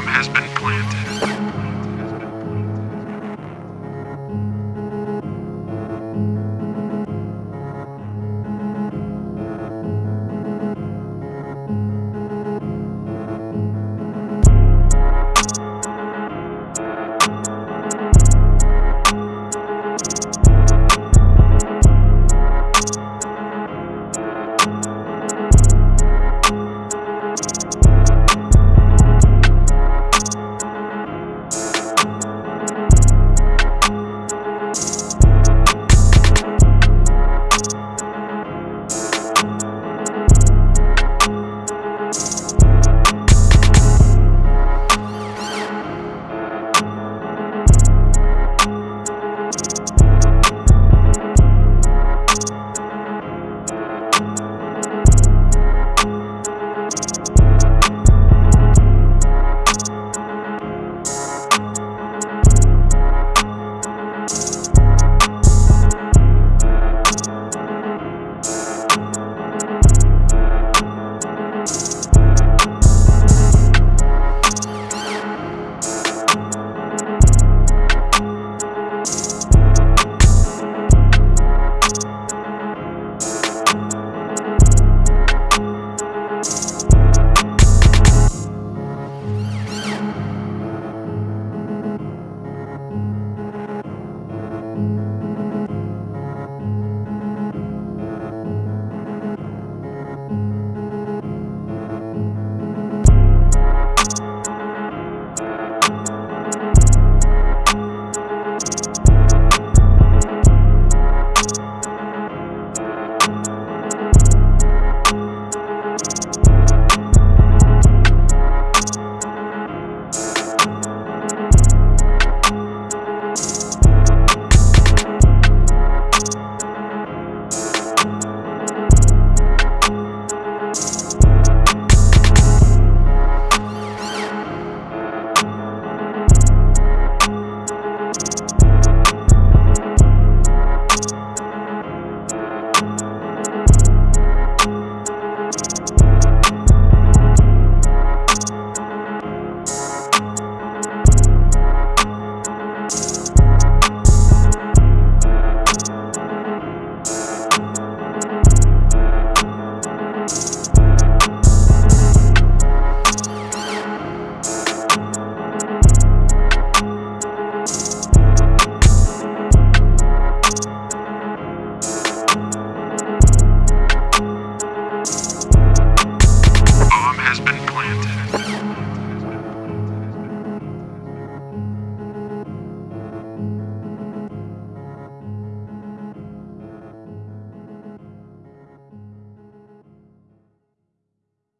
bomb has been planted.